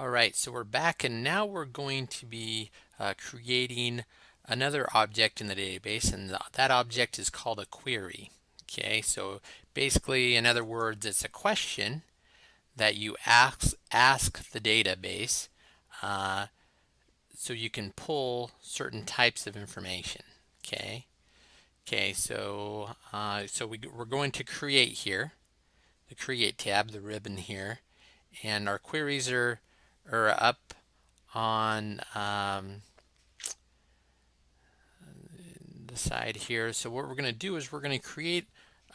All right, so we're back and now we're going to be uh, creating another object in the database and th that object is called a query. Okay, so basically, in other words, it's a question that you ask, ask the database uh, so you can pull certain types of information. Okay, okay, so uh, so we, we're going to create here, the create tab, the ribbon here, and our queries are or up on um, the side here. So what we're going to do is we're going to create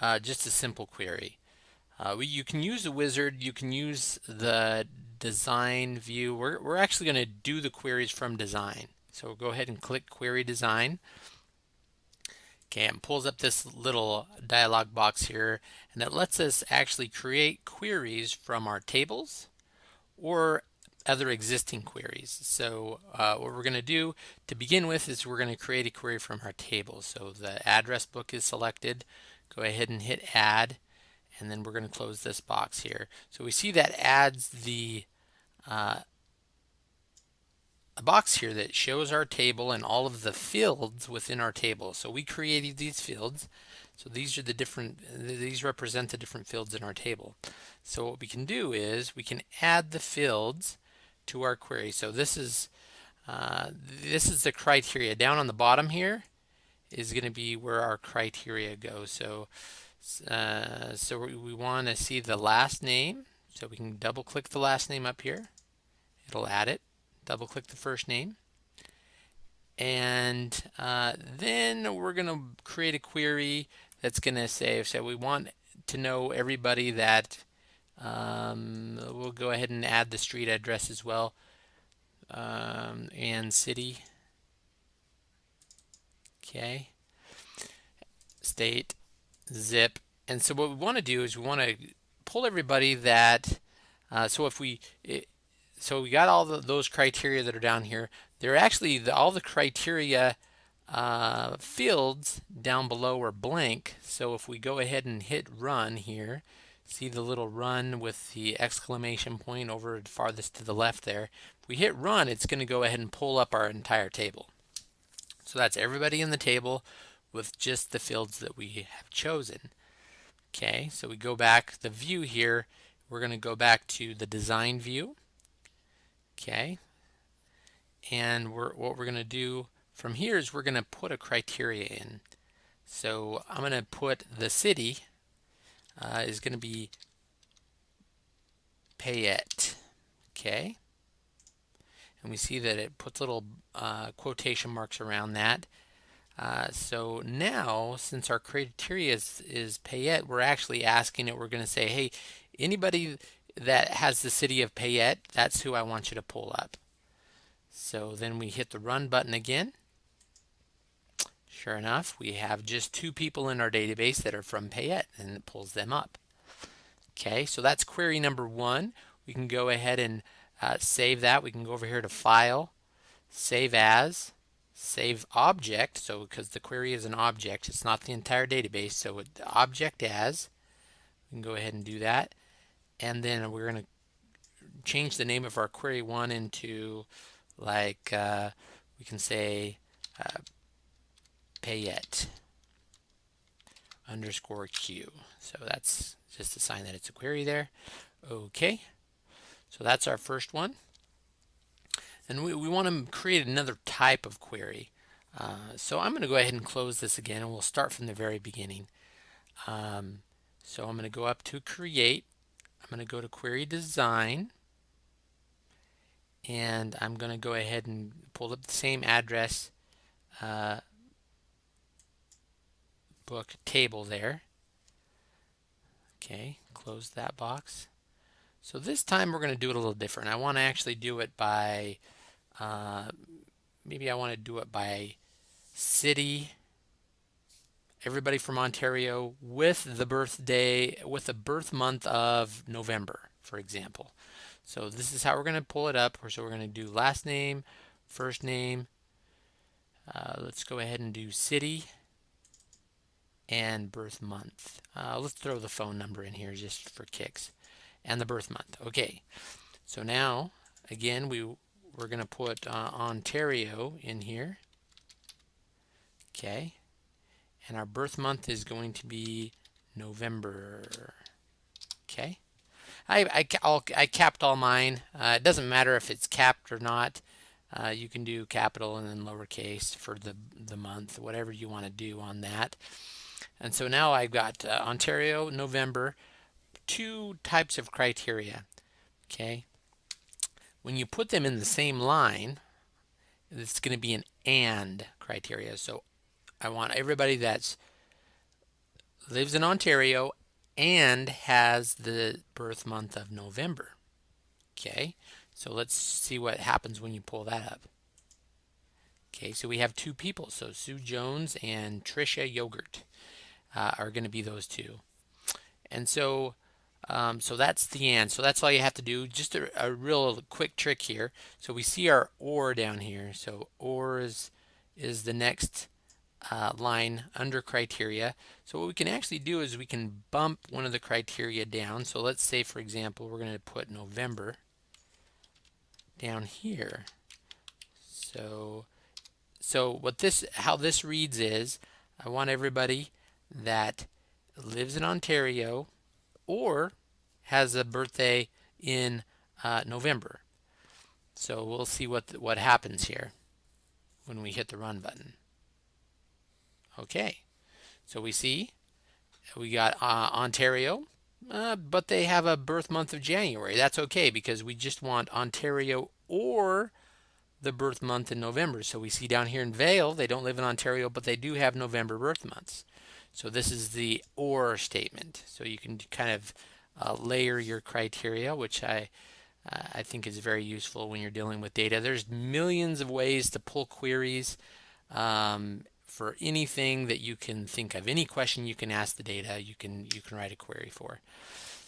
uh, just a simple query. Uh, we, you can use the wizard, you can use the design view. We're, we're actually going to do the queries from design. So we'll go ahead and click query design. Okay, and pulls up this little dialog box here and it lets us actually create queries from our tables or other existing queries. So uh, what we're going to do to begin with is we're going to create a query from our table. So the address book is selected. Go ahead and hit add and then we're going to close this box here. So we see that adds the uh, a box here that shows our table and all of the fields within our table. So we created these fields. So these are the different, these represent the different fields in our table. So what we can do is we can add the fields to our query. So this is uh, this is the criteria. Down on the bottom here is going to be where our criteria go. So uh, so we, we want to see the last name. So we can double click the last name up here. It'll add it. Double click the first name. And uh, then we're going to create a query that's going to say, so we want to know everybody that um, we'll go ahead and add the street address as well um, and city. Okay. State, zip. And so what we want to do is we want to pull everybody that, uh, so if we, it, so we got all the, those criteria that are down here. They're actually, the, all the criteria uh, fields down below are blank. So if we go ahead and hit run here, See the little run with the exclamation point over farthest to the left there. If we hit run, it's going to go ahead and pull up our entire table. So that's everybody in the table with just the fields that we have chosen. Okay, so we go back the view here. We're going to go back to the design view. Okay, and we're, what we're going to do from here is we're going to put a criteria in. So I'm going to put the city uh, is going to be Payette. Okay. And we see that it puts little uh, quotation marks around that. Uh, so now, since our criteria is, is Payette, we're actually asking it, we're going to say, hey, anybody that has the city of Payette, that's who I want you to pull up. So then we hit the run button again. Sure enough, we have just two people in our database that are from Payette and it pulls them up. Okay, so that's query number one. We can go ahead and uh, save that. We can go over here to File, Save As, Save Object. So because the query is an object, it's not the entire database. So object as, we can go ahead and do that. And then we're going to change the name of our query one into like, uh, we can say uh, Payette underscore Q. So that's just a sign that it's a query there. Okay, so that's our first one. And we, we want to create another type of query. Uh, so I'm going to go ahead and close this again and we'll start from the very beginning. Um, so I'm going to go up to create. I'm going to go to query design and I'm going to go ahead and pull up the same address uh, book table there. Okay, close that box. So this time we're going to do it a little different. I want to actually do it by, uh, maybe I want to do it by city, everybody from Ontario with the birthday, with the birth month of November, for example. So this is how we're going to pull it up. So we're going to do last name, first name. Uh, let's go ahead and do city and birth month. Uh, let's throw the phone number in here just for kicks and the birth month. Okay, so now again, we, we're going to put uh, Ontario in here. Okay. And our birth month is going to be November. Okay. I, I, I'll, I capped all mine. Uh, it doesn't matter if it's capped or not. Uh, you can do capital and then lowercase for the, the month, whatever you want to do on that. And so now I've got uh, Ontario, November, two types of criteria. Okay. When you put them in the same line, it's going to be an AND criteria. So I want everybody that's lives in Ontario and has the birth month of November. Okay, so let's see what happens when you pull that up. Okay, so we have two people. So Sue Jones and Trisha Yogurt uh, are going to be those two. And so, um, so that's the end. So that's all you have to do. Just a, a real quick trick here. So we see our OR down here. So OR is, is the next uh, line under criteria. So what we can actually do is we can bump one of the criteria down. So let's say, for example, we're going to put November down here. So, so what this, how this reads is, I want everybody that lives in Ontario or has a birthday in uh, November. So we'll see what what happens here when we hit the run button. Okay, so we see we got uh, Ontario, uh, but they have a birth month of January. That's okay because we just want Ontario or the birth month in November. So we see down here in Vale, they don't live in Ontario, but they do have November birth months. So this is the OR statement. So you can kind of uh, layer your criteria, which I uh, I think is very useful when you're dealing with data. There's millions of ways to pull queries. Um, for anything that you can think of. Any question you can ask the data, you can you can write a query for.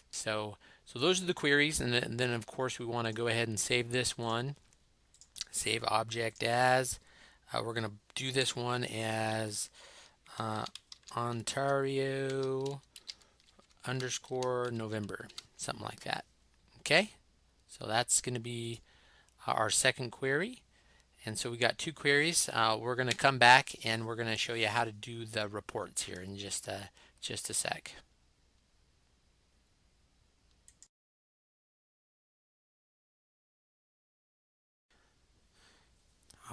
So so those are the queries, and then, and then of course we want to go ahead and save this one. Save object as. Uh, we're going to do this one as uh, Ontario underscore November, something like that. Okay, so that's going to be our second query. And so we got two queries. Uh, we're going to come back and we're going to show you how to do the reports here in just a, just a sec.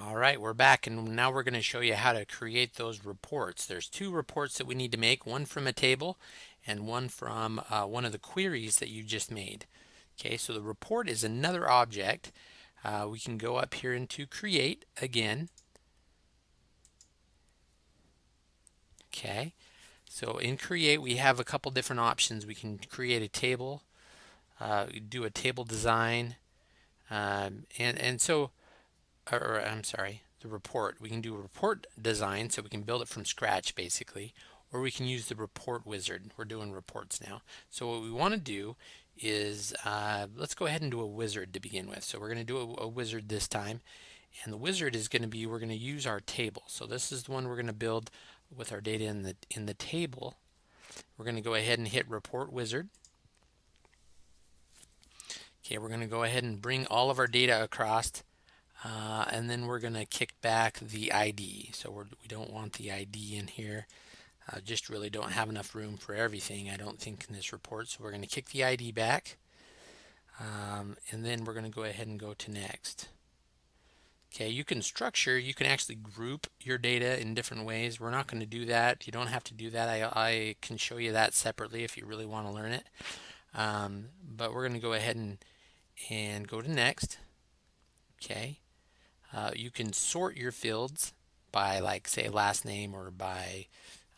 All right, we're back and now we're going to show you how to create those reports. There's two reports that we need to make, one from a table and one from uh, one of the queries that you just made. Okay, so the report is another object uh, we can go up here into create again. Okay, so in create we have a couple different options. We can create a table, uh, do a table design, um, and and so, or, I'm sorry, the report. We can do a report design, so we can build it from scratch basically, or we can use the report wizard. We're doing reports now. So what we want to do is uh, let's go ahead and do a wizard to begin with. So we're going to do a, a wizard this time. And the wizard is going to be, we're going to use our table. So this is the one we're going to build with our data in the, in the table. We're going to go ahead and hit report wizard. Okay, we're going to go ahead and bring all of our data across uh, and then we're going to kick back the ID. So we're, we do not want the ID in here. Uh, just really don't have enough room for everything, I don't think, in this report. So we're going to kick the ID back. Um, and then we're going to go ahead and go to next. Okay, you can structure, you can actually group your data in different ways. We're not going to do that. You don't have to do that. I, I can show you that separately if you really want to learn it. Um, but we're going to go ahead and, and go to next. Okay, uh, you can sort your fields by like say last name or by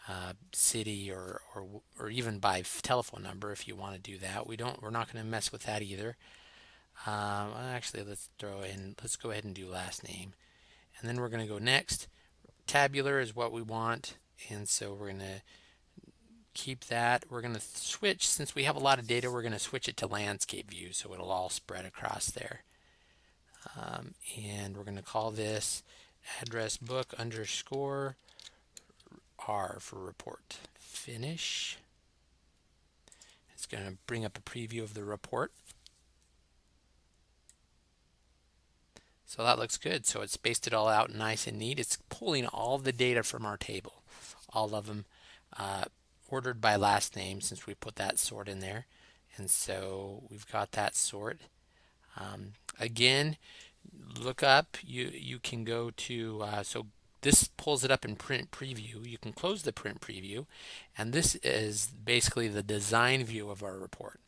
uh, city or, or or even by telephone number if you want to do that. We don't. We're not going to mess with that either. Um, actually, let's throw in. Let's go ahead and do last name, and then we're going to go next. Tabular is what we want, and so we're going to keep that. We're going to switch since we have a lot of data. We're going to switch it to landscape view, so it'll all spread across there. Um, and we're going to call this address book underscore R for report. Finish. It's going to bring up a preview of the report. So that looks good. So it's spaced it all out nice and neat. It's pulling all the data from our table, all of them uh, ordered by last name since we put that sort in there. And so we've got that sort. Um, again, look up, you, you can go to, uh, so this pulls it up in print preview. You can close the print preview, and this is basically the design view of our report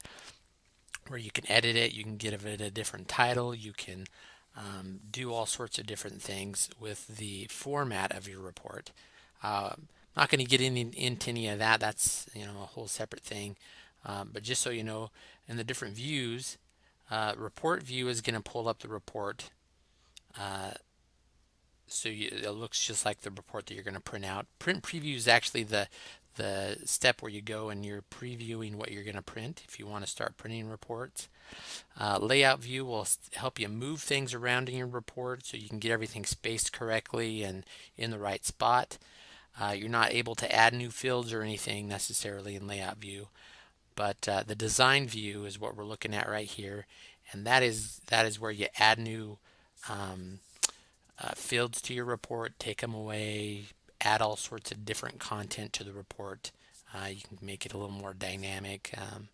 where you can edit it, you can give it a different title, you can um, do all sorts of different things with the format of your report. Uh, not going to get in, into any of that. That's you know a whole separate thing. Um, but just so you know, in the different views, uh, report view is going to pull up the report. Uh, so you, it looks just like the report that you're going to print out. Print preview is actually the the step where you go and you're previewing what you're going to print if you want to start printing reports. Uh, layout view will help you move things around in your report so you can get everything spaced correctly and in the right spot. Uh, you're not able to add new fields or anything necessarily in layout view, but uh, the design view is what we're looking at right here, and that is that is where you add new um, uh, fields to your report, take them away, add all sorts of different content to the report. Uh, you can make it a little more dynamic. Um,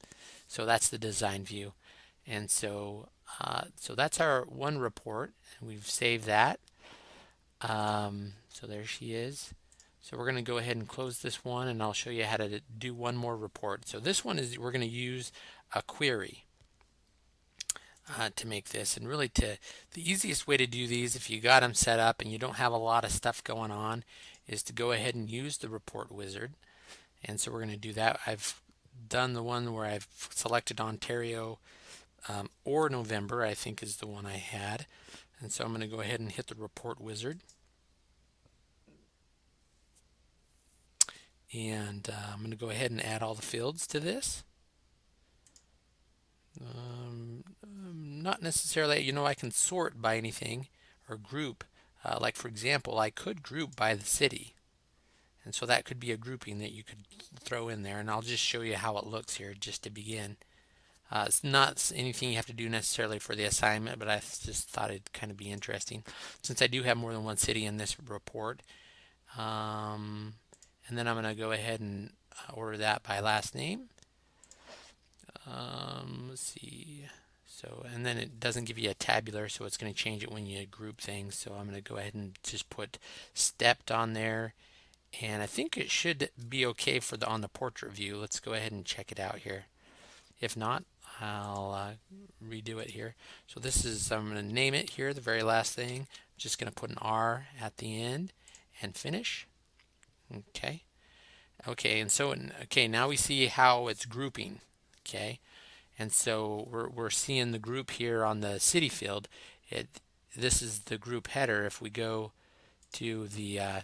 so that's the design view. And so, uh, so that's our one report. We've saved that. Um, so there she is. So we're going to go ahead and close this one and I'll show you how to do one more report. So this one is we're going to use a query uh, to make this. And really to the easiest way to do these if you got them set up and you don't have a lot of stuff going on is to go ahead and use the report wizard. And so we're going to do that. I've done the one where I've selected Ontario um, or November I think is the one I had. And so I'm going to go ahead and hit the report wizard and uh, I'm going to go ahead and add all the fields to this um, not necessarily, you know, I can sort by anything or group. Uh, like for example, I could group by the city. And so that could be a grouping that you could throw in there. And I'll just show you how it looks here just to begin. Uh, it's not anything you have to do necessarily for the assignment, but I just thought it'd kind of be interesting since I do have more than one city in this report. Um, and then I'm going to go ahead and uh, order that by last name. Um, let's see. So, and then it doesn't give you a tabular, so it's going to change it when you group things. So I'm going to go ahead and just put stepped on there. And I think it should be okay for the on the portrait view. Let's go ahead and check it out here. If not, I'll uh, redo it here. So this is, I'm going to name it here, the very last thing. I'm Just going to put an R at the end and finish. Okay. Okay, and so, okay, now we see how it's grouping. Okay. And so we're, we're seeing the group here on the city field. It, this is the group header. If we go to the uh,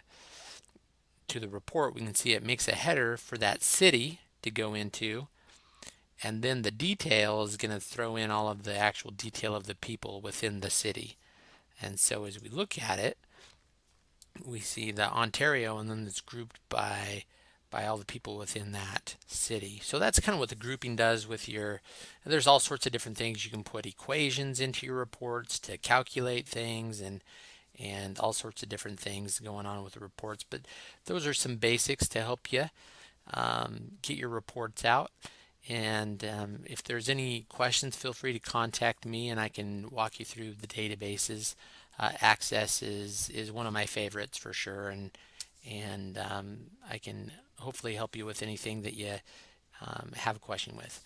to the report, we can see it makes a header for that city to go into. And then the detail is going to throw in all of the actual detail of the people within the city. And so as we look at it, we see the Ontario and then it's grouped by by all the people within that city. So that's kind of what the grouping does with your, there's all sorts of different things. You can put equations into your reports to calculate things and and all sorts of different things going on with the reports. But those are some basics to help you um, get your reports out. And um, if there's any questions, feel free to contact me and I can walk you through the databases. Uh, Access is, is one of my favorites for sure. And, and um, I can hopefully help you with anything that you um, have a question with.